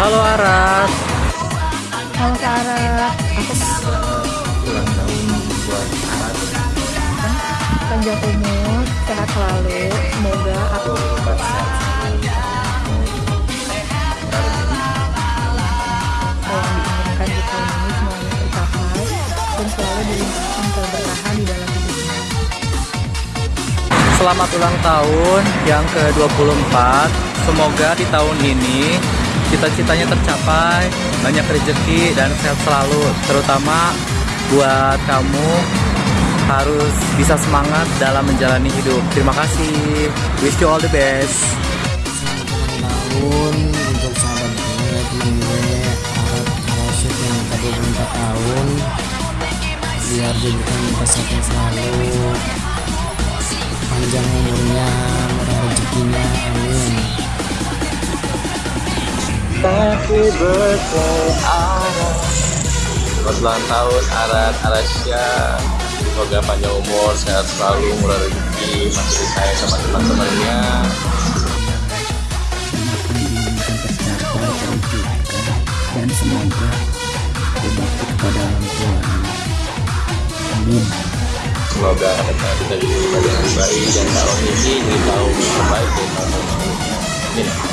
Halo Aras. Halo Sarah, aku Ulang tahun buat Aras. panjang umur, sehat selalu. Semoga aku. Selamat ulang tahun yang ke-24. Semoga di tahun ini cita-citanya tercapai, banyak rezeki dan sehat selalu. Terutama buat kamu harus bisa semangat dalam menjalani hidup. Terima kasih. Wish you all the best. Tahun untuk sahabat gue, temen gue, Arab Arasyid yang ke 24 tahun biar diberikan kesehatan selalu Happy birthday Aras Selamat ulang tahun Aras Arasya. Semoga panjang umur, sehat selalu, murah rezeki Masih disayang sama teman-temannya. Dan semoga berbakti kepada orang tua amin. Semoga kita kita jadi yang baik Dan tahun ini jadi tahun terbaik dari tahun sebelumnya Amin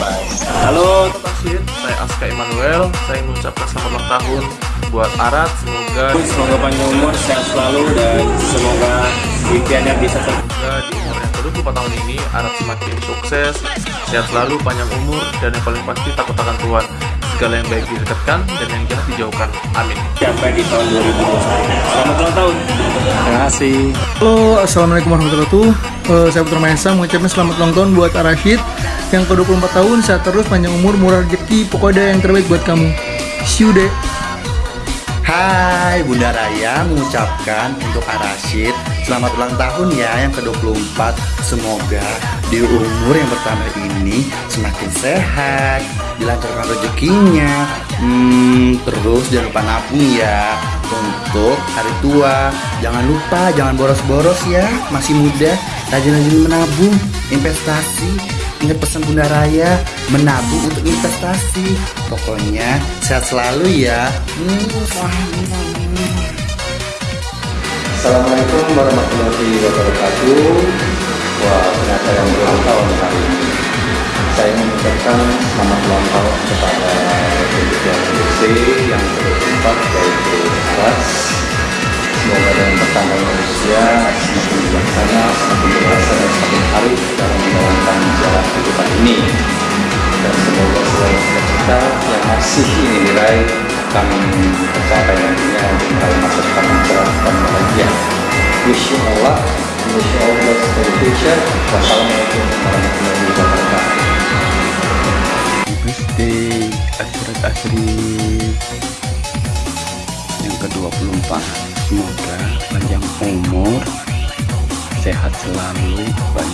Halo Asyid, saya Aska Emmanuel. Saya mengucapkan selamat ulang tahun buat Arat. Semoga Semoga panjang umur, sehat selalu dan semoga impiannya bisa semoga di umur yang ke-24 tahun ini Arat semakin sukses, sehat selalu, panjang umur, dan yang paling pasti takut akan Tuhan. Segala yang baik didekatkan dan yang jahat dijauhkan. Amin. Sampai di tahun 2021. Selamat ulang tahun. Terima kasih Halo, Assalamualaikum warahmatullahi wabarakatuh. Eh, saya Putra Mahesa mengucapkan selamat ulang tahun buat Arashid yang ke-24 tahun, sehat terus, panjang umur, murah rezeki, pokoknya yang terbaik buat kamu. See you deh. Hai Bunda Raya mengucapkan untuk Arasid Selamat ulang tahun ya yang ke-24 Semoga di umur yang pertama ini semakin sehat Dilancarkan rezekinya. Hmm, Terus jangan lupa nabung ya. Untuk hari tua. Jangan lupa jangan boros-boros ya. Masih muda Rajin-rajin menabung Investasi. Ingat pesan Bunda Raya, menabung untuk investasi. Pokoknya sehat selalu ya. Assalamualaikum warahmatullahi wabarakatuh. Wah ternyata yang ulang tahun hari ini Saya mengucapkan selamat ulang tahun kepada Ketua CDC yang ke-24 yaitu Aras Semoga dengan bertambahnya usia semakin bijaksana, semakin dewasa dan semakin arif dalam menjalankan jalan kehidupan ini dan semoga segala cita-cita yang masih ingin diraih kami tercapai nantinya untuk meraih masa depan yang cerah dan bahagia. Wish you all luck, wish you all the best for the future. Wassalamualaikum warahmatullahi wabarakatuh. Akhirat yang ke-24 semoga panjang umur sehat selalu banyak